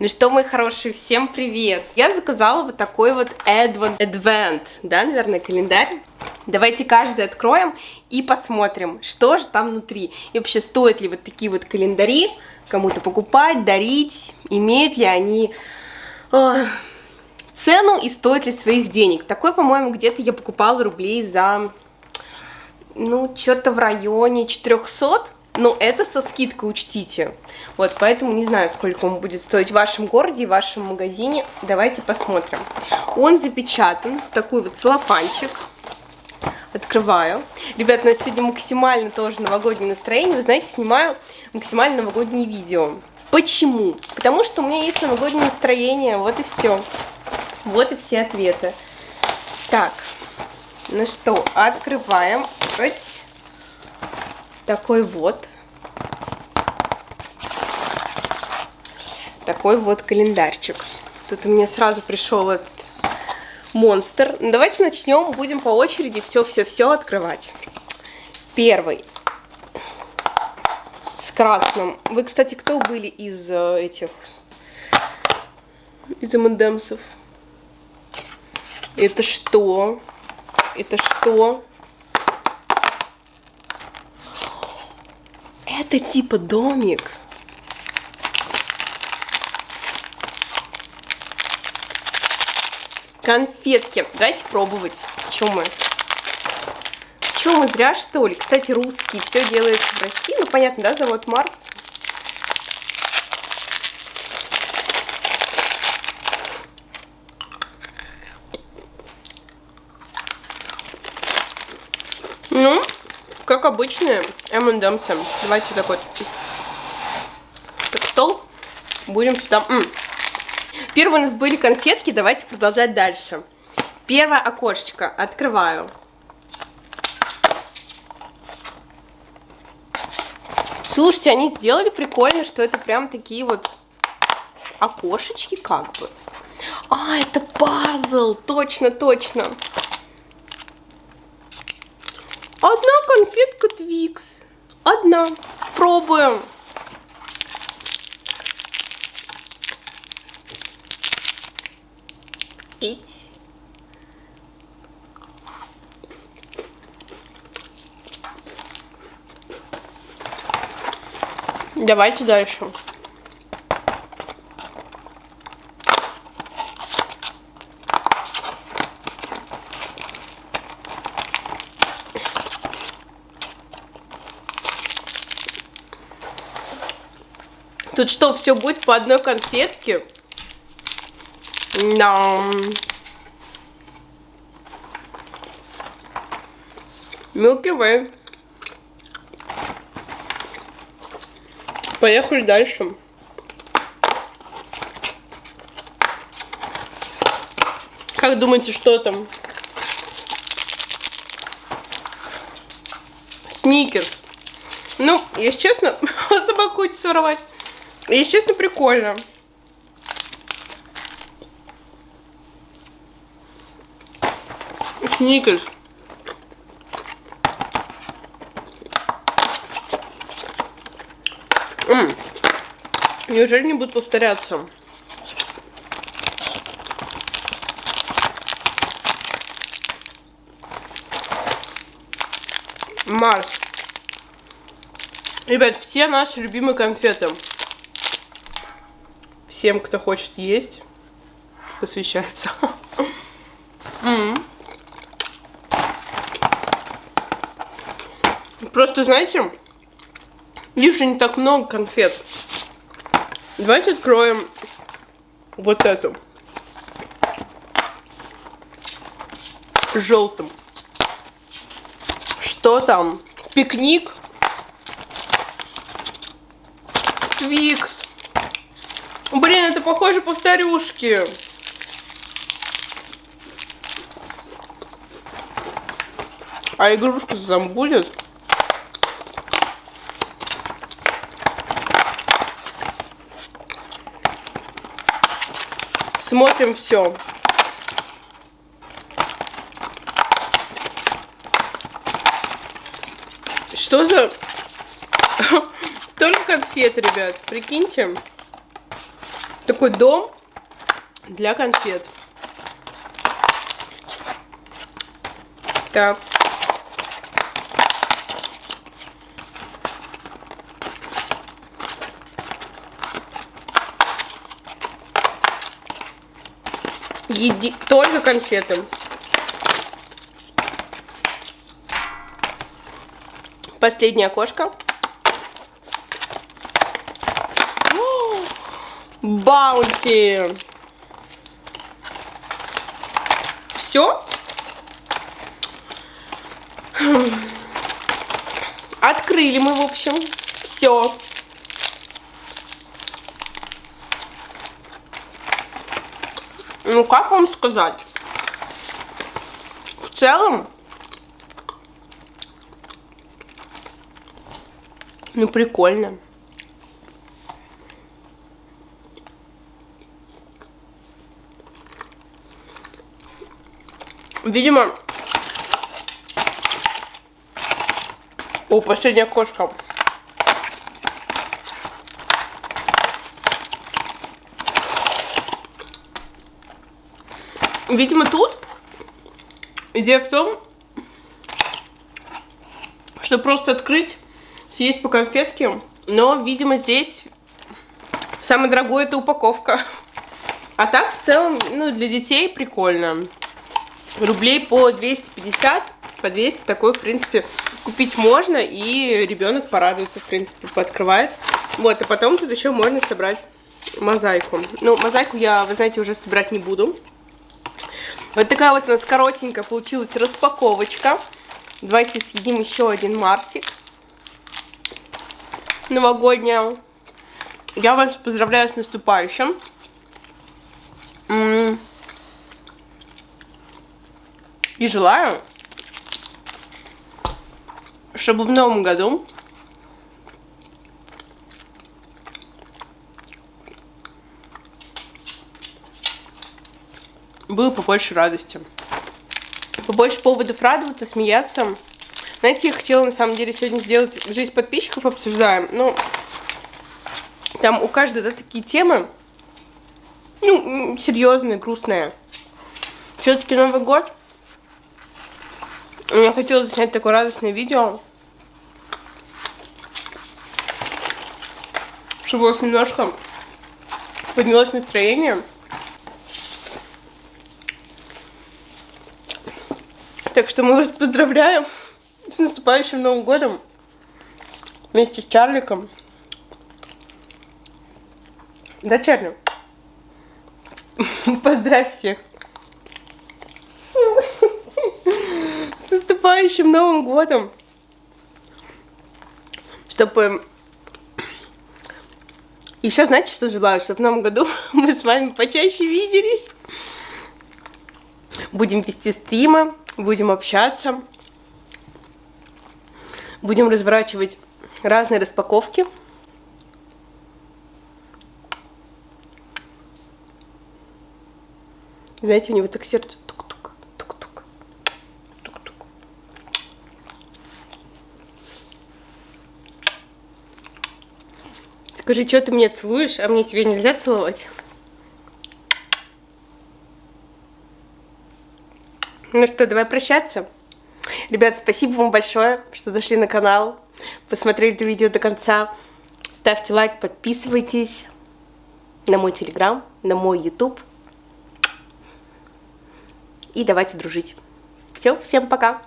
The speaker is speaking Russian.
Ну что, мои хорошие, всем привет! Я заказала вот такой вот Advent, Advent да, наверное, календарь. Давайте каждый откроем и посмотрим, что же там внутри. И вообще, стоит ли вот такие вот календари кому-то покупать, дарить, имеют ли они э, цену и стоит ли своих денег. Такой, по-моему, где-то я покупала рублей за, ну, что-то в районе 400 но это со скидкой учтите. Вот, поэтому не знаю, сколько он будет стоить в вашем городе и в вашем магазине. Давайте посмотрим. Он запечатан в такой вот целлофанчик. Открываю. Ребят, у нас сегодня максимально тоже новогоднее настроение. Вы знаете, снимаю максимально новогоднее видео. Почему? Потому что у меня есть новогоднее настроение, вот и все. Вот и все ответы. Так, ну что, открываем. Такой вот. Такой вот календарчик. Тут у меня сразу пришел этот монстр. Давайте начнем, будем по очереди все-все-все открывать. Первый. С красным. Вы, кстати, кто были из э, этих... Из МНДМсов? Это что? Это что? Это типа домик. Конфетки. Давайте пробовать. Чем мы? Чем мы зря, что ли? Кстати, русские. Все делается в России. Ну, понятно, да, завод Марс. Ну, как обычные M&M's. Давайте такой так, стол. Будем сюда... -м. Первые у нас были конфетки, давайте продолжать дальше. Первое окошечко открываю. Слушайте, они сделали прикольно, что это прям такие вот окошечки как бы. А, это пазл, точно, точно. Одна конфетка Твикс. Одна. Пробуем. Ить. Давайте дальше. Тут что, все будет по одной конфетке? Да. Milky Way. Поехали дальше. Как думаете, что там? Сникерс. Ну, если честно, собаку хочется воровать. Если честно, прикольно. Сникерс. М Неужели не будут повторяться? Марс. Ребят, все наши любимые конфеты. Всем, кто хочет есть, посвящается. Просто, знаете, же не так много конфет. Давайте откроем вот эту. Желтым. Что там? Пикник? Твикс. Блин, это похоже повторюшки. А игрушка там будет? Смотрим все. Что за... Только конфеты, ребят, прикиньте. Так такой дом для конфет. Так. Еди... Только конфеты. Последнее окошко. Баунти. Все. Открыли мы, в общем, все. Ну, как вам сказать? В целом, ну, прикольно. Видимо... О, последняя кошка. Видимо, тут идея в том, что просто открыть, съесть по конфетке. Но, видимо, здесь самое дорогое это упаковка. А так, в целом, ну, для детей прикольно. Рублей по 250, по 200 такой, в принципе, купить можно. И ребенок порадуется, в принципе, пооткрывает. Вот, а потом тут еще можно собрать мозаику. Ну, мозаику я, вы знаете, уже собирать не буду. Вот такая вот у нас коротенькая получилась распаковочка. Давайте съедим еще один Марсик. Новогодняя. Я вас поздравляю с наступающим. И желаю, чтобы в новом году было побольше радости. Побольше поводов радоваться, смеяться. Знаете, я хотела на самом деле сегодня сделать жизнь подписчиков обсуждаем. Ну, там у каждой, да, такие темы, ну, серьезные, грустные. Все-таки Новый год. Я хотела снять такое радостное видео. Чтобы у вас немножко поднялось настроение. Так что мы вас поздравляем с наступающим Новым годом вместе с Чарликом. Да, Чарли? Поздравь всех. С наступающим Новым годом. Чтобы... Еще знаете, что желаю? Чтобы в Новом году мы с вами почаще виделись. Будем вести стримы будем общаться, будем разворачивать разные распаковки. Знаете, у него так сердце Скажи, что ты меня целуешь, а мне тебе нельзя целовать? Ну что, давай прощаться. Ребят, спасибо вам большое, что зашли на канал, посмотрели это видео до конца. Ставьте лайк, подписывайтесь на мой телеграм, на мой ютуб. И давайте дружить. Все, всем пока!